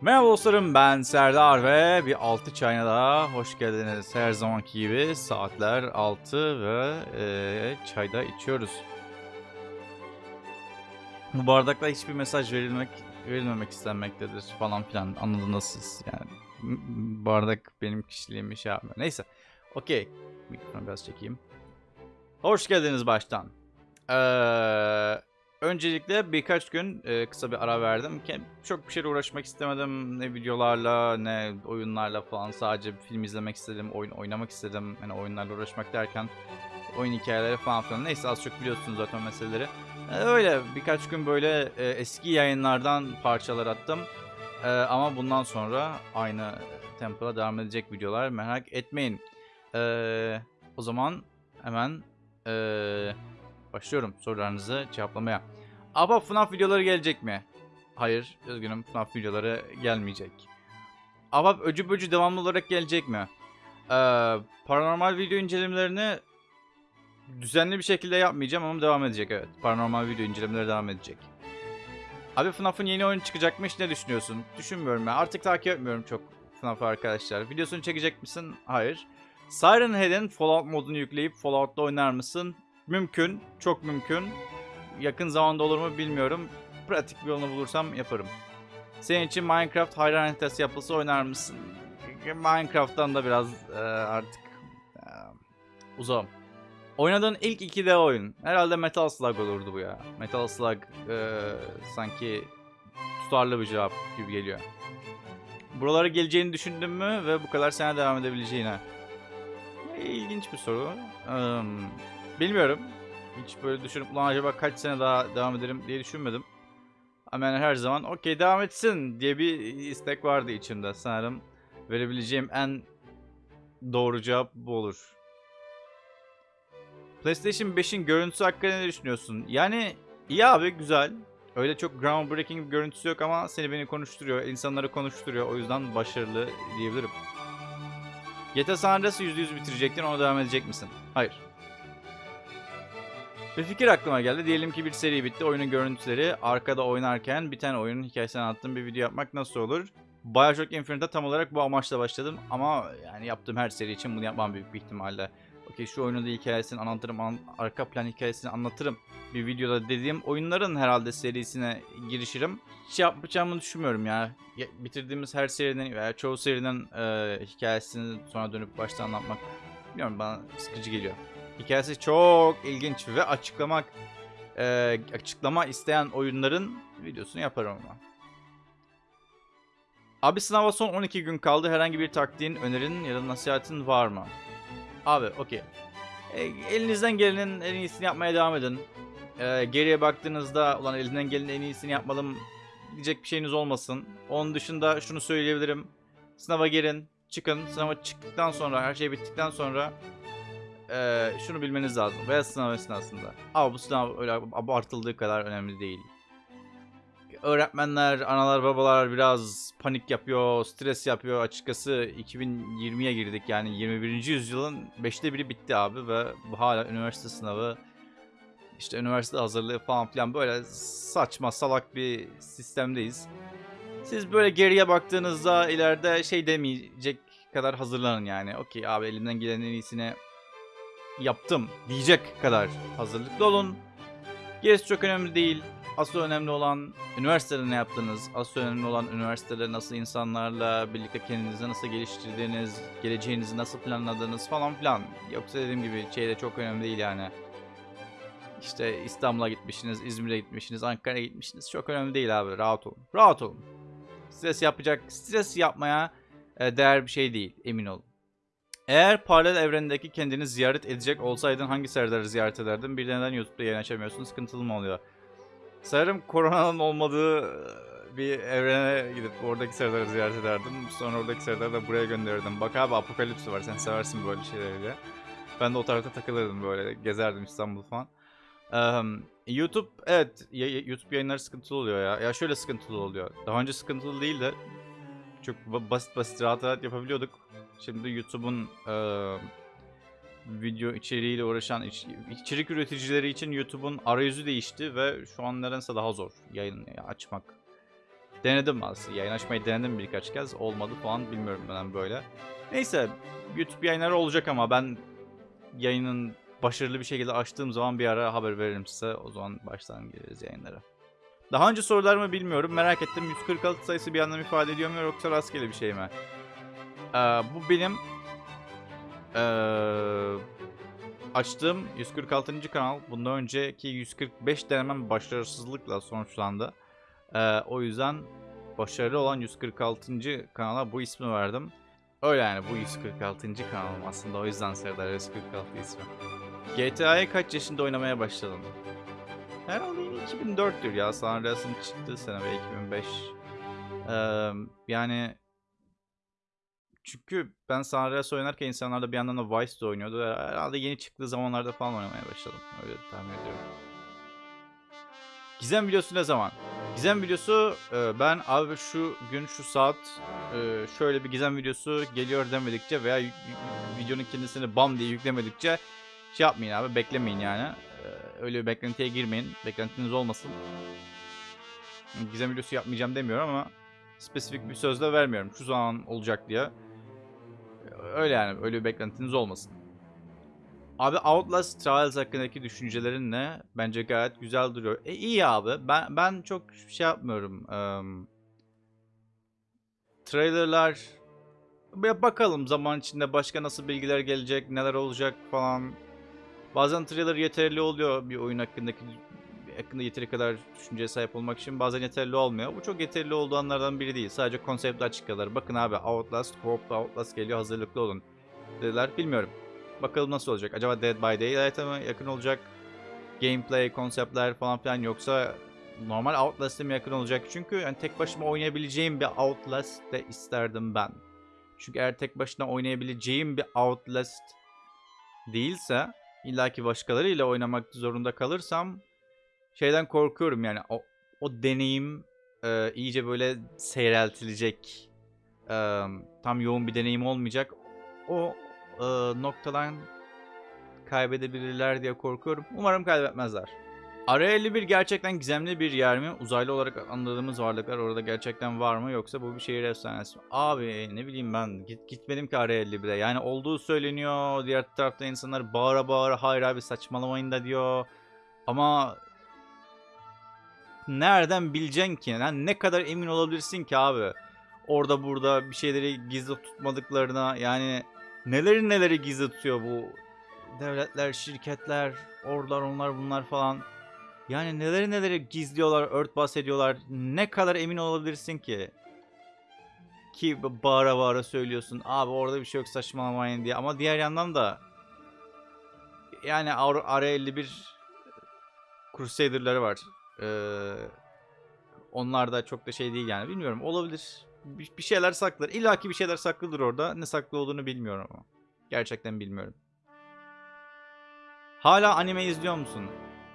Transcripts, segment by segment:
Merhaba dostlarım ben Serdar ve bir altı çayına daha hoş geldiniz. Her zamanki gibi saatler 6 ve eee, çayda içiyoruz. Bu bardakla hiçbir mesaj verilmek verilmemek istenmektedir falan filan anladınız siz yani. Bardak benim kişiliğimi şey yapmıyor. Neyse. Okey. Mikrofonu biraz çekeyim. Hoş geldiniz baştan. Eee Öncelikle birkaç gün e, kısa bir ara verdim. Çok bir şeyle uğraşmak istemedim. Ne videolarla ne oyunlarla falan. Sadece film izlemek istedim. Oyun oynamak istedim. Hani oyunlarla uğraşmak derken oyun hikayeleri falan filan. Neyse az çok biliyorsunuz zaten meseleleri. E, öyle birkaç gün böyle e, eski yayınlardan parçalar attım. E, ama bundan sonra aynı tempoda devam edecek videolar. Merak etmeyin. E, o zaman hemen... E, Başlıyorum sorularınızı cevaplamaya. Aba FNAF videoları gelecek mi? Hayır, üzgünüm FNAF videoları gelmeyecek. Aba öcü böcü devamlı olarak gelecek mi? Ee, paranormal video incelemelerini düzenli bir şekilde yapmayacağım ama devam edecek evet. Paranormal video incelemeleri devam edecek. Abi FNAF'ın yeni oyunu çıkacakmış ne düşünüyorsun? Düşünmüyorum ben. Artık takip etmiyorum çok FNAF arkadaşlar. Videosunu çekecek misin? Hayır. Siren Head'in Fallout modunu yükleyip Fallout'ta oynar mısın? Mümkün. Çok mümkün. Yakın zamanda olur mu bilmiyorum. Pratik bir yolunu bulursam yaparım. Senin için Minecraft hayran haritası yapılsa oynar mısın? Minecraft'tan da biraz e, artık e, uzağım. Oynadığın ilk 2D oyun. Herhalde Metal Slug olurdu bu ya. Metal Slug e, sanki tutarlı bir cevap gibi geliyor. Buralara geleceğini düşündün mü ve bu kadar sene devam edebileceğine? İlginç bir soru. Eee, bilmiyorum. Hiç böyle düşünüp ulan acaba kaç sene daha devam ederim diye düşünmedim. Yani her zaman okey devam etsin diye bir istek vardı içimde. Sanırım verebileceğim en doğru cevap bu olur. PlayStation 5'in görüntüsü hakkında ne düşünüyorsun? Yani iyi abi güzel. Öyle çok groundbreaking bir görüntüsü yok ama seni beni konuşturuyor, insanları konuşturuyor. O yüzden başarılı diyebilirim. GTA San Andreas'ı %100 bitirecektin, ona devam edecek misin? Hayır. Bir fikir aklıma geldi. Diyelim ki bir seri bitti. Oyunun görüntüleri arkada oynarken biten oyunun hikayesini anlattığım bir video yapmak nasıl olur? Bioshock Infinite'de tam olarak bu amaçla başladım. Ama yani yaptığım her seri için bunu yapmam büyük bir ihtimalle. Okey şu oyunun da hikayesini anlatırım, an- arka plan hikayesini anlatırım. Bir videoda dediğim oyunların herhalde serisine girişirim. Hiç yapacağımı düşünmüyorum ya. Ya- Bitirdiğimiz her serinin veya çoğu serinin e, hikayesini sonra dönüp baştan anlatmak bilmiyorum bana sıkıcı geliyor. Hikayesi çok ilginç ve açıklamak e, açıklama isteyen oyunların videosunu yaparım ama. Abi sınava son 12 gün kaldı. Herhangi bir taktiğin, önerin ya da nasihatin var mı? Abi okey. E, elinizden gelenin en iyisini yapmaya devam edin. E, geriye baktığınızda ulan elimden gelenin en iyisini yapmalım diyecek bir şeyiniz olmasın. Onun dışında şunu söyleyebilirim. Sınava girin, çıkın. Sınava çıktıktan sonra, her şey bittikten sonra eee, şunu bilmeniz lazım. Veya sınav esnasında. Ama bu sınav öyle abartıldığı kadar önemli değil. Öğretmenler, analar, babalar biraz panik yapıyor, stres yapıyor. Açıkçası 2020'ye girdik yani 21. yüzyılın 5'te biri bitti abi ve hala üniversite sınavı işte üniversite hazırlığı falan filan böyle saçma salak bir sistemdeyiz. Siz böyle geriye baktığınızda ileride şey demeyecek kadar hazırlanın yani. Okey abi elimden gelenin en iyisini yaptım diyecek kadar hazırlıklı olun. Gerisi çok önemli değil. Asıl önemli olan üniversitede ne yaptınız? Asıl önemli olan üniversitede nasıl insanlarla birlikte kendinizi nasıl geliştirdiğiniz, geleceğinizi nasıl planladığınız falan filan. Yoksa dediğim gibi şey de çok önemli değil yani. İşte İstanbul'a gitmişsiniz, İzmir'e gitmişsiniz, Ankara'ya gitmişsiniz. Çok önemli değil abi. Rahat olun. Rahat olun. Stres yapacak, stres yapmaya e, değer bir şey değil. Emin olun. Eğer paralel evrendeki kendini ziyaret edecek olsaydın hangi serverları ziyaret ederdin? Bir de neden YouTube'da yayın açamıyorsun? Sıkıntılı mı oluyor? Sanırım koronanın olmadığı e, bir evrene gidip oradaki serverları ziyaret ederdim. Sonra oradaki serverleri de buraya gönderirdim. Bak abi Apokalips var. Sen seversin böyle şeyleri. Ben de o tarafta takılırdım böyle. Gezerdim İstanbul falan. Ehm, YouTube evet YouTube yayınları sıkıntılı oluyor ya. Ya şöyle sıkıntılı oluyor. Daha önce sıkıntılı değil de çok ba- basit basit rahat rahat yapabiliyorduk. Şimdi YouTube'un eee, video içeriğiyle uğraşan iç- içerik üreticileri için YouTube'un arayüzü değişti ve şu an nedense daha zor yayın açmak. Denedim aslında. Yayın açmayı denedim birkaç kez. Olmadı falan bilmiyorum ben böyle. Neyse YouTube yayınları olacak ama ben yayının başarılı bir şekilde açtığım zaman bir ara haber veririm size. O zaman baştan gireriz yayınlara. Daha önce sorularımı bilmiyorum. Merak ettim. 146 sayısı bir anlam ifade ediyor mu yoksa rastgele bir şey mi? Ee, bu benim ee, açtığım 146. kanal. Bundan önceki 145 denemem başarısızlıkla sonuçlandı. Ee, o yüzden başarılı olan 146. kanala bu ismi verdim. Öyle yani bu 146. kanalım aslında o yüzden Serdar 146 ismi. GTA'yı kaç yaşında oynamaya başladın? Herhalde 2004'tür ya San Andreas'ın çıktığı sene ve 2005. Ee, yani çünkü ben San Andreas oynarken insanlar da bir yandan da Vice'de oynuyordu. Herhalde yeni çıktığı zamanlarda falan oynamaya başladım. Öyle tahmin ediyorum. Gizem videosu ne zaman? Gizem videosu e, ben abi şu gün şu saat e, şöyle bir gizem videosu geliyor demedikçe veya videonun kendisini bam diye yüklemedikçe şey yapmayın abi beklemeyin yani. E, öyle bir beklentiye girmeyin. Beklentiniz olmasın. Gizem videosu yapmayacağım demiyorum ama spesifik bir söz de vermiyorum. Şu zaman olacak diye. Öyle yani öyle bir beklentiniz olmasın. Abi Outlast Trials hakkındaki düşüncelerin ne? Bence gayet güzel duruyor. E iyi abi. Ben ben çok şey yapmıyorum. Eee trailerlar bir bakalım zaman içinde başka nasıl bilgiler gelecek, neler olacak falan. Bazen trailer yeterli oluyor bir oyun hakkındaki hakkında yeteri kadar düşünceye sahip olmak için bazen yeterli olmuyor. Bu çok yeterli olduğu anlardan biri değil. Sadece konseptli açıklıyorlar. Bakın abi Outlast, co Outlast geliyor hazırlıklı olun dediler. Bilmiyorum. Bakalım nasıl olacak. Acaba Dead by Daylight'a mı yakın olacak? Gameplay, konseptler falan filan yoksa normal Outlast'e mi yakın olacak? Çünkü yani tek başıma oynayabileceğim bir Outlast de isterdim ben. Çünkü eğer tek başına oynayabileceğim bir Outlast değilse illaki başkalarıyla oynamak zorunda kalırsam şeyden korkuyorum yani o, o deneyim e, iyice böyle seyreltilecek. E, tam yoğun bir deneyim olmayacak. O e, noktadan kaybedebilirler diye korkuyorum. Umarım kaybetmezler. Area 51 gerçekten gizemli bir yer mi? Uzaylı olarak anladığımız varlıklar orada gerçekten var mı? Yoksa bu bir şehir efsanesi mi? Abi ne bileyim ben git, gitmedim ki Area 51'e. Yani olduğu söyleniyor. Diğer tarafta insanlar bağıra bağıra hayır abi saçmalamayın da diyor. Ama nereden bileceksin ki? Yani ne kadar emin olabilirsin ki abi? Orada burada bir şeyleri gizli tutmadıklarına yani neleri neleri gizli tutuyor bu devletler, şirketler, orlar onlar bunlar falan. Yani neleri neleri gizliyorlar, örtbas ediyorlar. Ne kadar emin olabilirsin ki? Ki bağıra bağıra söylüyorsun. Abi orada bir şey yok saçmalamayın diye. Ama diğer yandan da yani Area 51 Crusader'ları var. Ee, onlar da çok da şey değil yani. Bilmiyorum olabilir. Bir, bir şeyler saklar. İlla ki bir şeyler saklıdır orada. Ne saklı olduğunu bilmiyorum ama. Gerçekten bilmiyorum. Hala anime izliyor musun?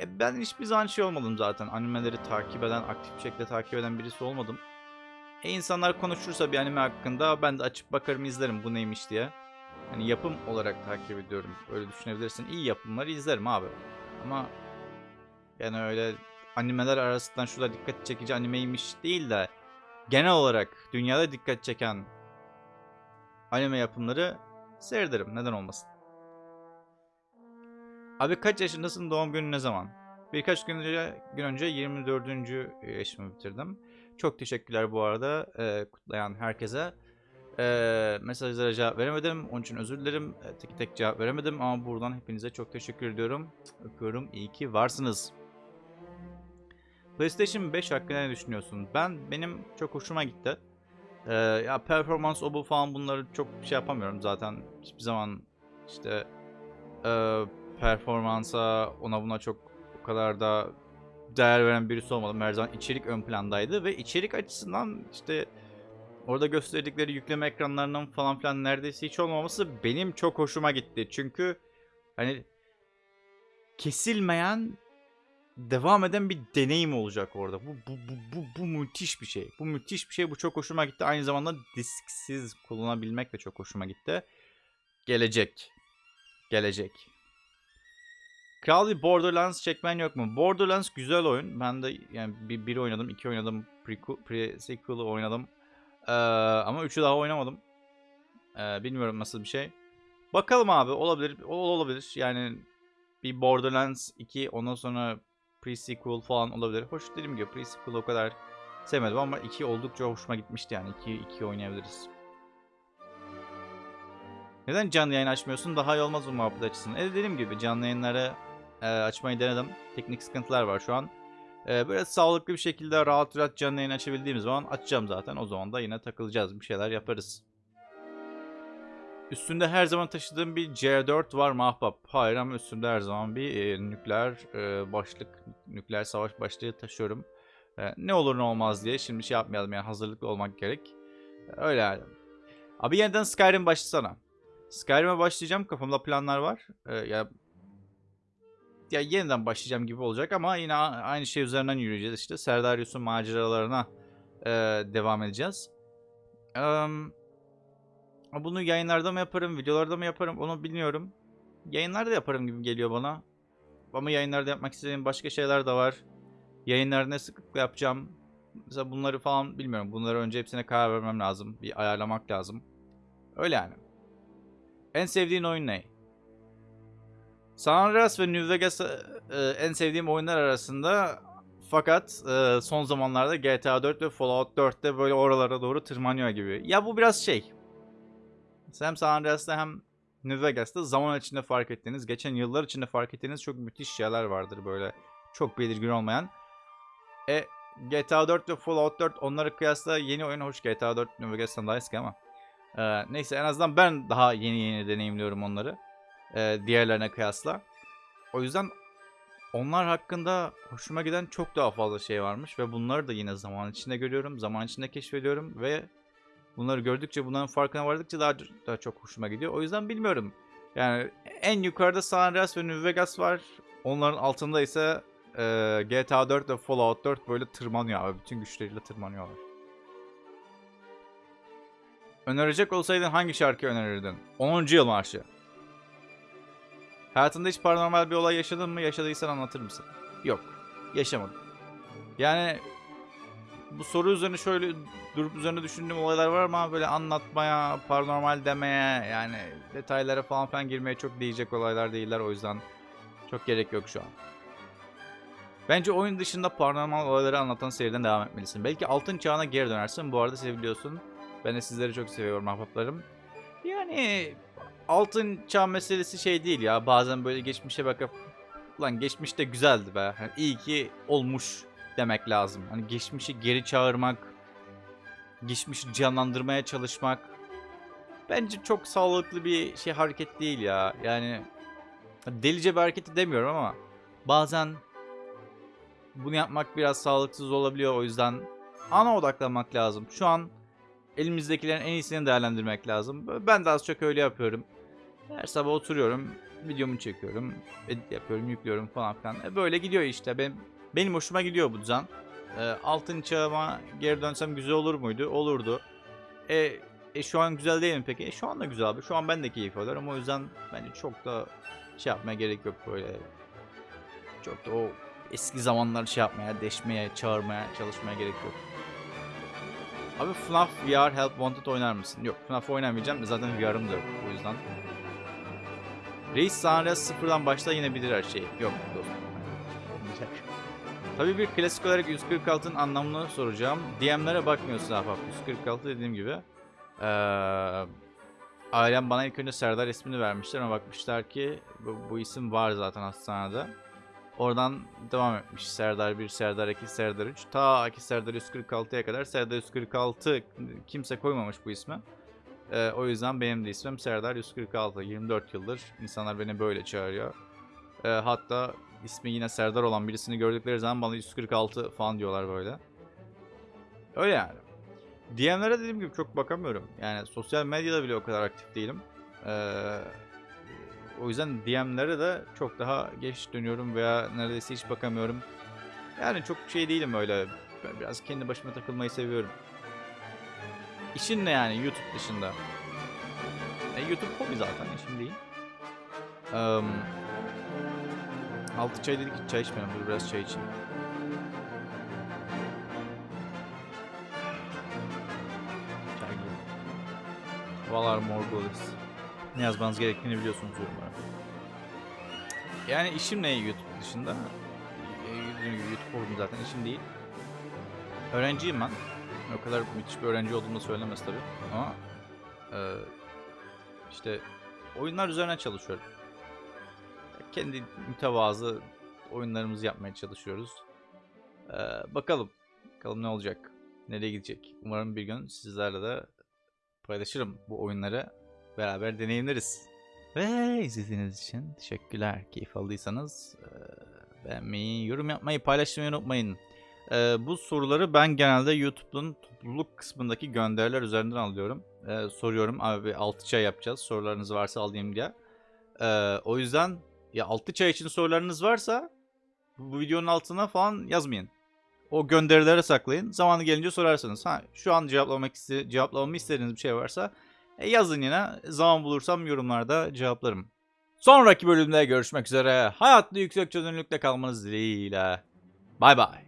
E ben hiçbir zaman şey olmadım zaten. Animeleri takip eden, aktif bir şekilde takip eden birisi olmadım. E insanlar konuşursa bir anime hakkında ben de açıp bakarım izlerim bu neymiş diye. Hani yapım olarak takip ediyorum. Öyle düşünebilirsin. İyi yapımları izlerim abi. Ama yani öyle animeler arasından şurada dikkat çekici animeymiş değil de genel olarak dünyada dikkat çeken anime yapımları seyrederim. Neden olmasın? Abi kaç yaşındasın? Doğum günün ne zaman? Birkaç gün önce, gün önce 24. yaşımı bitirdim. Çok teşekkürler bu arada e, kutlayan herkese. E, mesajlara cevap veremedim. Onun için özür dilerim. E, tek tek cevap veremedim ama buradan hepinize çok teşekkür ediyorum. Öpüyorum. İyi ki varsınız. PlayStation 5 hakkında ne düşünüyorsun? Ben benim çok hoşuma gitti. Ee, ya performans o bu falan bunları çok şey yapamıyorum zaten. Hiçbir zaman işte e, performansa ona buna çok o kadar da değer veren birisi olmadım. Her zaman içerik ön plandaydı ve içerik açısından işte orada gösterdikleri yükleme ekranlarının falan filan neredeyse hiç olmaması benim çok hoşuma gitti. Çünkü hani kesilmeyen devam eden bir deneyim olacak orada. Bu, bu, bu, bu, bu müthiş bir şey. Bu müthiş bir şey. Bu çok hoşuma gitti. Aynı zamanda disksiz kullanabilmek de çok hoşuma gitti. Gelecek. Gelecek. Kral bir Borderlands çekmen yok mu? Borderlands güzel oyun. Ben de yani bir, bir oynadım, iki oynadım. Pre-sequel'ı oynadım. Ee, ama üçü daha oynamadım. Ee, bilmiyorum nasıl bir şey. Bakalım abi olabilir. Olabilir. Yani bir Borderlands 2 ondan sonra pre-sequel falan olabilir. Hoş dediğim gibi pre-sequel o kadar sevmedim ama 2 oldukça hoşuma gitmişti yani. 2 2 oynayabiliriz. Neden canlı yayın açmıyorsun? Daha iyi olmaz mı muhabbet açısından? E dediğim gibi canlı yayınları e, açmayı denedim. Teknik sıkıntılar var şu an. E, böyle sağlıklı bir şekilde rahat rahat canlı yayın açabildiğim zaman açacağım zaten. O zaman da yine takılacağız. Bir şeyler yaparız. Üstünde her zaman taşıdığım bir C4 var mı ahbap? Hayır ama üstünde her zaman bir e, nükleer e, başlık, nükleer savaş başlığı taşıyorum. E, ne olur ne olmaz diye şimdi şey yapmayalım yani hazırlıklı olmak gerek. E, öyle yani. Abi yeniden Skyrim başlasana. Skyrim'e başlayacağım. Kafamda planlar var. Ee, ya ya yeniden başlayacağım gibi olacak ama yine aynı şey üzerinden yürüyeceğiz işte. Serdarius'un maceralarına e, devam edeceğiz. Eee, bunu yayınlarda mı yaparım, videolarda mı yaparım onu bilmiyorum. Yayınlarda yaparım gibi geliyor bana. Ama yayınlarda yapmak istediğim başka şeyler de var. Yayınları ne sıklıkla yapacağım. Mesela bunları falan bilmiyorum. Bunları önce hepsine karar vermem lazım. Bir ayarlamak lazım. Öyle yani. En sevdiğin oyun ne? San Andreas ve New Vegas e, en sevdiğim oyunlar arasında fakat e, son zamanlarda GTA 4 ve Fallout 4'te böyle oralara doğru tırmanıyor gibi. Ya bu biraz şey. Hem San Andreas'ta hem New Vegas'ta zaman içinde fark ettiğiniz, geçen yıllar içinde fark ettiğiniz çok müthiş şeyler vardır böyle. Çok belirgin olmayan. E GTA 4 ve Fallout 4 onlara kıyasla yeni oyun hoş GTA 4 New Vegas'tan daha eski ama. Ee, neyse en azından ben daha yeni yeni deneyimliyorum onları. Ee, diğerlerine kıyasla. O yüzden onlar hakkında hoşuma giden çok daha fazla şey varmış ve bunları da yine zaman içinde görüyorum, zaman içinde keşfediyorum ve bunları gördükçe bunların farkına vardıkça daha daha çok hoşuma gidiyor. O yüzden bilmiyorum. Yani en yukarıda San Andreas ve New Vegas var. Onların altında ise e, GTA 4 ve Fallout 4 böyle tırmanıyor abi. Bütün güçleriyle tırmanıyorlar. Önerecek olsaydın hangi şarkı önerirdin? 10. Yıl Marşı. Hayatında hiç paranormal bir olay yaşadın mı? Yaşadıysan anlatır mısın? Yok. Yaşamadım. Yani bu soru üzerine şöyle durup üzerine düşündüğüm olaylar var ama böyle anlatmaya, paranormal demeye yani detaylara falan filan girmeye çok değecek olaylar değiller o yüzden çok gerek yok şu an. Bence oyun dışında paranormal olayları anlatan seriden devam etmelisin. Belki altın çağına geri dönersin. Bu arada seviliyorsun. Ben de sizleri çok seviyorum ahbaplarım. Yani altın çağ meselesi şey değil ya. Bazen böyle geçmişe bakıp lan geçmişte güzeldi be. Hani iyi ki olmuş demek lazım. Hani geçmişi geri çağırmak, geçmişi canlandırmaya çalışmak bence çok sağlıklı bir şey hareket değil ya. Yani delice bir hareket demiyorum ama bazen bunu yapmak biraz sağlıksız olabiliyor o yüzden ana odaklanmak lazım. Şu an elimizdekilerin en iyisini değerlendirmek lazım. Ben de az çok öyle yapıyorum. Her sabah oturuyorum, videomu çekiyorum, edit yapıyorum, yüklüyorum falan filan. E böyle gidiyor işte. Benim, benim hoşuma gidiyor bu düzen. E, altın çağıma geri dönsem güzel olur muydu? Olurdu. E, e şu an güzel değil mi peki? E, şu an da güzel abi. Şu an ben de keyif alıyorum. O yüzden bence çok da şey yapmaya gerek yok böyle. Çok da o eski zamanlar şey yapmaya, deşmeye, çağırmaya, çalışmaya gerek yok. Abi FNAF VR Help Wanted oynar mısın? Yok FNAF oynamayacağım. Zaten VR'ım da yok o yüzden. Reis Sanres sıfırdan başla yine bilir her şeyi. Yok dostum. Tabii bir klasik olarak 146'ın anlamını soracağım. DM'lere bakmıyorsun ahbap. 146 dediğim gibi. Ee, ailem bana ilk önce Serdar ismini vermişler ama bakmışlar ki bu, bu isim var zaten hastanede. Oradan devam etmiş. Serdar 1, Serdar 2, Serdar 3. Ta ki Serdar 146'ya kadar Serdar 146 kimse koymamış bu ismi. Ee, o yüzden benim de ismim Serdar 146. 24 yıldır insanlar beni böyle çağırıyor. Ee, hatta ismi yine Serdar olan birisini gördükleri zaman bana 146 falan diyorlar böyle. Öyle yani. DM'lere dediğim gibi çok bakamıyorum. Yani sosyal medyada bile o kadar aktif değilim. Ee, o yüzden DM'lere de çok daha geç dönüyorum veya neredeyse hiç bakamıyorum. Yani çok şey değilim öyle. Biraz kendi başıma takılmayı seviyorum. İşin ne yani YouTube dışında? E, YouTube hobi zaten işim değil. Eee, Altı çay dedik çay içmedim. Dur biraz çay içeyim. Çay gibi. Valar Morghulis. Ne yazmanız gerektiğini biliyorsunuz yorumlara. Yani işim ne YouTube dışında? Gibi YouTube oldum zaten işim değil. Öğrenciyim ben. O kadar müthiş bir öğrenci olduğumu söylemez tabii. Ama e, işte oyunlar üzerine çalışıyorum. Kendi mütevazı oyunlarımızı yapmaya çalışıyoruz. Ee, bakalım. Bakalım ne olacak. Nereye gidecek. Umarım bir gün sizlerle de paylaşırım bu oyunları. Beraber deneyimleriz. Ve izlediğiniz için teşekkürler. Keyif aldıysanız e, beğenmeyi, yorum yapmayı, paylaşmayı unutmayın. E, bu soruları ben genelde YouTube'un topluluk kısmındaki gönderiler üzerinden alıyorum. E, soruyorum abi 6 çay yapacağız sorularınız varsa alayım diye. E, o yüzden ya 6 çay için sorularınız varsa bu videonun altına falan yazmayın. O gönderilere saklayın. Zamanı gelince sorarsınız. Ha şu an cevaplamak iste cevaplamamı istediğiniz bir şey varsa e, yazın yine. Zaman bulursam yorumlarda cevaplarım. Sonraki bölümde görüşmek üzere. Hayatlı yüksek çözünürlükte kalmanız dileğiyle. Bay bay.